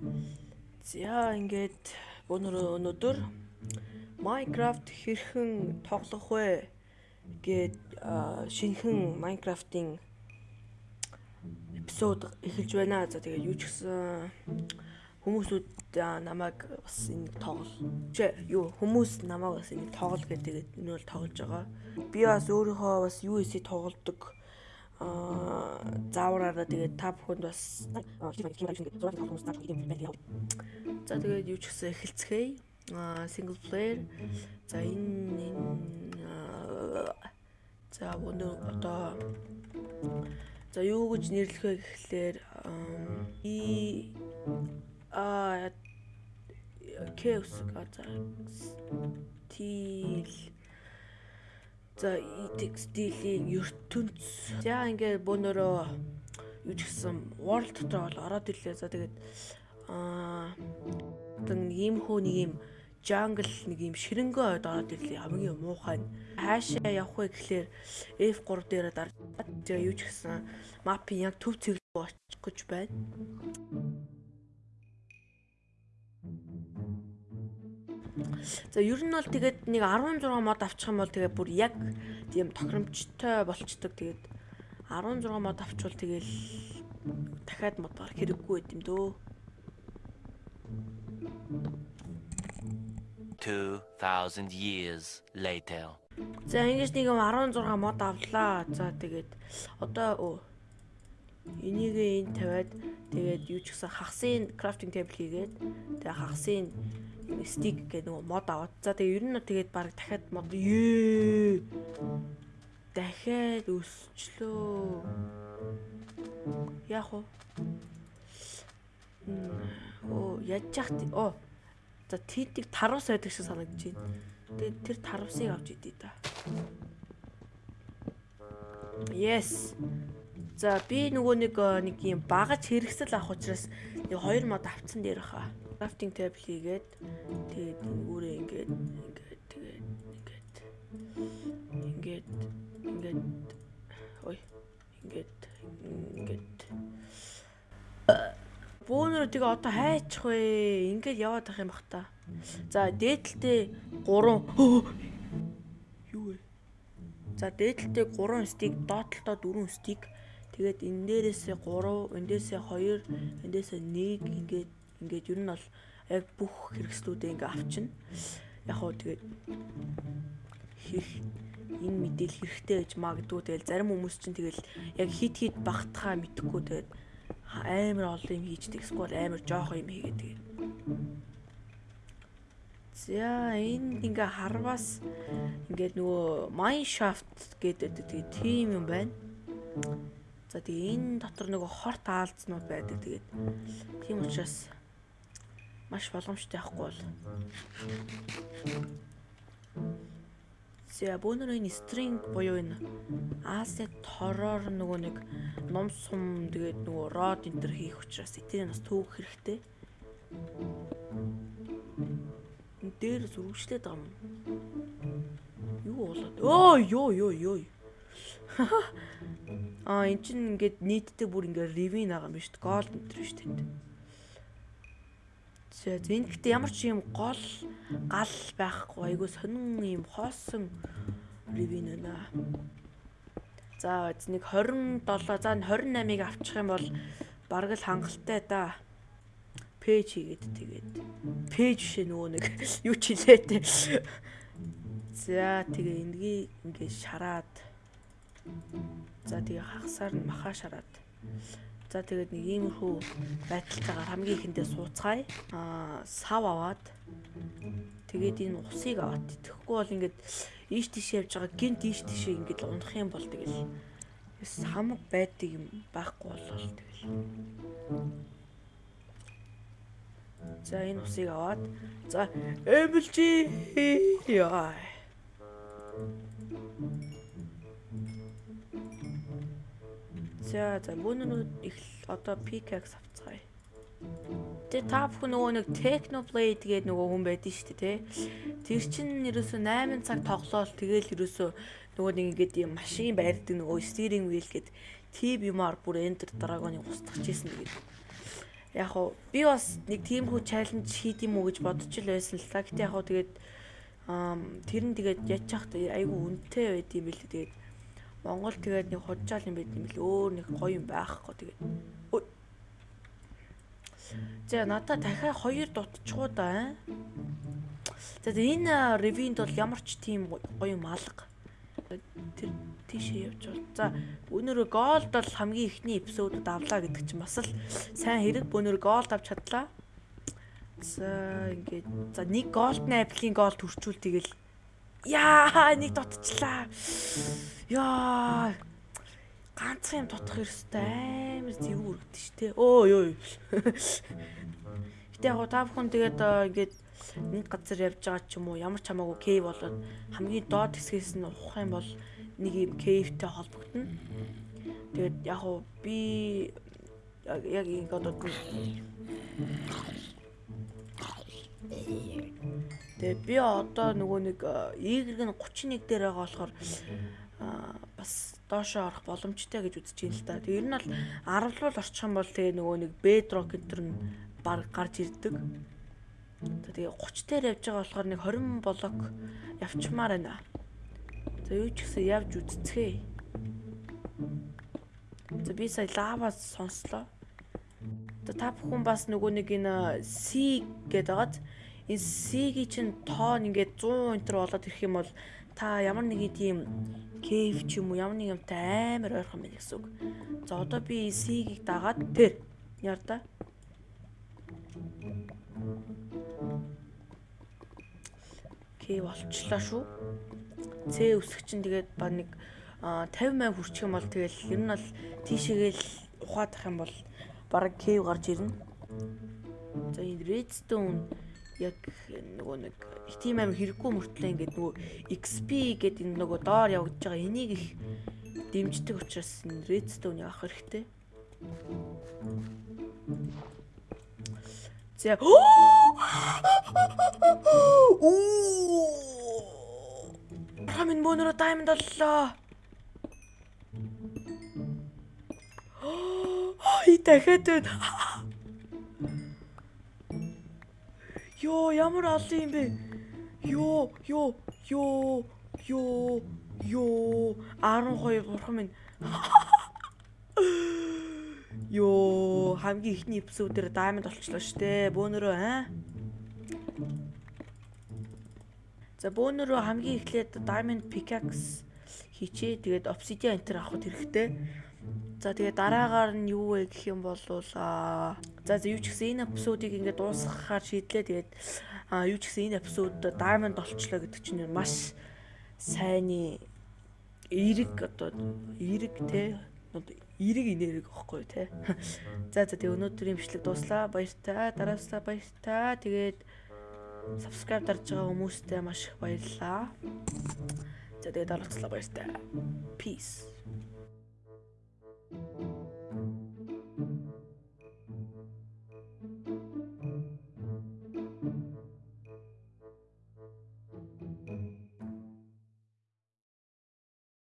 За ингээд өнөр өнөөдөр Minecraft хэрхэн тоглох вэ гэд шинэхэн Minecraft-ийн эпизод эхэлж байна. За тэгээд юу ч гэсэн хүмүүсүүд намайг бас энэ тоглол юу хүмүүс намайг бас энэ тоглол гэдэг энэ бол тоглож байгаа. Би бас өөрийнхөө бас USC тоглолдог аа заавраараа тэгээд та бүхэнд бас За тэгээд юу ч гэсэн эхэлцгээе. Аа single player. За энэ за өнөө одоо за юу гэж нэрлэх вэ гэхлээр и а кэвс за тил За идэх стилийн ертөнц. За ингээд бөөнөрөө юу ч гэсэн world дотор бол ороод ирлээ. За тэгээд аа нэг ийм хөө нэг ийм jungle нэг ийм ширэнгөө ойд ороод ирлээ. Хамгийн муухай. Хаашаа явах вэ гэхлээр F3 дээр дарж тэгээ юу ч гэсэн мапын яг төв цэглэл очих гэж байна. За ер нь бол тэгээд нэг 16 мод авчих юм бол тэгээд бүр яг тийм тохиромжтой болчдөг. Тэгээд 16 мод авчвал тэгэл дахиад мод гарах хэрэггүй байт юм дөө. 2000 years later. За ингэж нэг 16 мод авлаа. За тэгээд одоо өө энийг энэ тавиад тэгээд юу ч гэсэн хагсын крафтинг тейбл хийгээд тэгээд хагсын стик гэх нөгөө мод аваад. За тэгээ ер нь тэгээд баг дахиад мод ээ. Дахиад өсчлөө. Яг уу. Оо яаж яах вэ? Оо. За тийтийг тарвас байдаг шиг санагдаж байна. Тэгээд тэр тарвсыг авч идээ та. Yes. За би нөгөө нэг нэг юм багаж хэрэгсэл авах учраас нэг хоёр мод авцсан дээр хаа. Крафтинг tab хийгээд тэгээд үүрээ ингээд ингээд тэгээд ингээд ингээд ингээд ой ингээд ингээд. Бөөнөр тэгээ одоо хайчих вэ? Ингээд яваад ах юм бах та. За дээдлтэй 3 юу вэ? За дээдлтэй 3 стик доотлолтоо 4 стик тэгээд энэ дээрээсээ 3 эндээсээ 2 эндээсээ 1 ингээд Ингээд ер нь бол яг бүх хэрэгслүүдээ ингээ авчна. Яг хоо тэгээд хэрэг энэ мэдээлэл хэрэгтэй гэж магадгүй тэгэл зарим хүмүүс чинь тэгэл яг хит хит багтахаа мэдхгүй тэгээд амар олон юм хийждэг эсвэл амар жоох юм хийгээд тэгээд За энд ингээ харвас ингээд нөгөө Mineshaft гэдэг тэгээд тим юм байна. За тэгээ энэ дотор нөгөө хорт аалзнууд байдаг. Тэгээд тийм учраас маш боломжтой байхгүй бол. За бөөнөр энэ string буюу энэ Аси тороор нөгөө нэг ном сум тэгээд нөгөө род энэ төр хийх учраас этерийг бас түүх хэрэгтэй. Энэ дээр зургчлээд байгаа юм. Юу болоод? Өө ёо ёо ёо. Аа эн чинь ингээд нийтдээ бүр ингээд ревин байгаа юм биш үү? Гол төр биш тэнд. За энэ гэхдээ ямар ч юм гол гал байхгүй айгуу сонин юм хоосон ревин байна. За нэг 27 за 28-ыг авчих юм бол бараг л хангалттай да. Пэйж хийгээд тэгээд пэйж шээ нөгөө нэг юу ч хэлээтэй. За тэгээ энэгийг ингээд шараад за тэгээ хагасаар нь махаа шараад За тэгээд нэг иймэрхүү байдалтайгаар хамгийн ихэндээ сууцгаая. Аа сав аваад тэгээд энэ усыг аваад тэгэхгүй бол ингээд ийш тийш явж байгаа гинт ийш тийшээ ингээд унах юм бол тэгэл самг байдаг юм байхгүй болол тэгэл. За энэ усыг аваад за эмэлжи яа. За за мөнүүд их одоо pickaxe авцгаая. Тэгээ та бүхэн нөгөө нэг Technoblade гэдэг нөгөө хүн байдэн шүү дээ, тэ. Тэр чинь ерөөсө 8 цаг тоглоол тэгэл ерөөсө нөгөө нэг ингэдэг юм машин байрдаг нөгөө steering wheel гэд тип юмар бүр Ender Dragon-ыг устгах гэсэн гэдэг. яг уу би бас нэг тиймхүү чаленж хийд юм уу гэж бодож л байсан л та. Гэтэ яг уу тэгээд тэр нь тэгээд ячих айгүй үнэтэй байд юм билээ тэгээд Монгол тэгээд нэг хужаал юм байд юм бил өөр нэг гоё юм байхгүй тэгээд За надад дахиад хоёр дутчихуу да. За энэ ревинд бол ямар ч тийм гоё юм алга. Тэр тийшээ явж бол. За өнөөдөр голд бол хамгийн ихний эпизодод авлаа гэдэг чинь бас л сайн хэрэг өнөөдөр голд авч чадлаа. За ингээд за нэг голдны аплийн гол төрчүүл тэгэл яа нэг дутчлаа. Яа ганцхан юм дутах ёстой амар зэвүү үргэлж штэ. Өө ёо. Гэтэ яг та бүхэн тэгээд ингээд нэг газар явж байгаа ч юм уу ямар ч хамаагүй кейв болоод хамгийн доод хэсгээс нь ухах юм бол нэг юм кейвтэй холбогдно. Тэгээд яг уу би яг ингэ одоо Тэгээ би одоо нөгөө нэг ээгрэг нь 31 дээр байгаа болохоор бас доошоо орох боломжтой гэж үзэж байна л да. Тэг ер нь бол 10 руу орчих юм бол тэгээ нөгөө нэг бедрок гэнтэр нь баг гарч ирдэг. Тэгээ 30 дээр явж байгаа болохоор нэг 20 блок явчмаар байна. За юу ч гэсэн явж үзцгээе. За би сая лаваас сонслоо. За та бүхэн бас нөгөө нэг энэ C гэдэг байгааз энэ C-гийн чинь тоон ингээд 100 энтер болоод ирэх юм бол та ямар нэгэн тийм кейв ч юм уу ямар нэг юмтай амар ойрхон байна гэсэн үг. За одоо би C-ийг дагаад тэр яар да. Кейв болчлаа шүү. C өсөх чинь тэгээд ба нэг 50 80 хүрчих юм бол тэгэл ер нь бол тийшээгээл ухаадах юм бол бараг кейв гарч ирнэ. За энэ redstone яг нөгөө нэг тийм амар хэрэггүй мөртлөө ингээд нөгөө XP гэдэг энэ нөгөө доор явагдаж байгаа энийг их дэмждэг учраас энэ redstone авах хэрэгтэй. За оо Хамин бонор diamond оллоо. Ой дахиад байна. Йоо ямар олон юм бэ? Йоо ёо ёо ёо ёо 12 бурхан минь. Йоо хамгийн ихний эпизодээр даймонд олчлоо штэ. Бөөнөрөө аа. За бөөнөрөө хамгийн эхлээд diamond pickaxe хийчээ. Тэгээд obsidian enter авахд хэрэгтэй. За тэгээ дараагаар нь юу вэ гэх юм бол за юу ч гэсэн энэ эпизодыг ингээд дуусгахаар шийдлээ. Тэгээд юу ч гэсэн энэ эпизод Diamond олчлоо гэдэг чинь маш сайнны эрэг одоо эрэг те эрэг инэрэг ихгүй те. За за тэгээ өнөөдрийн бичлэг дуслаа. Баяртай. Дараасаа баяртай. Тэгээд subscribe дарж байгаа хүмүүстээ маш их баярлалаа. За тэгээд оролцлоо баяртай. Peace.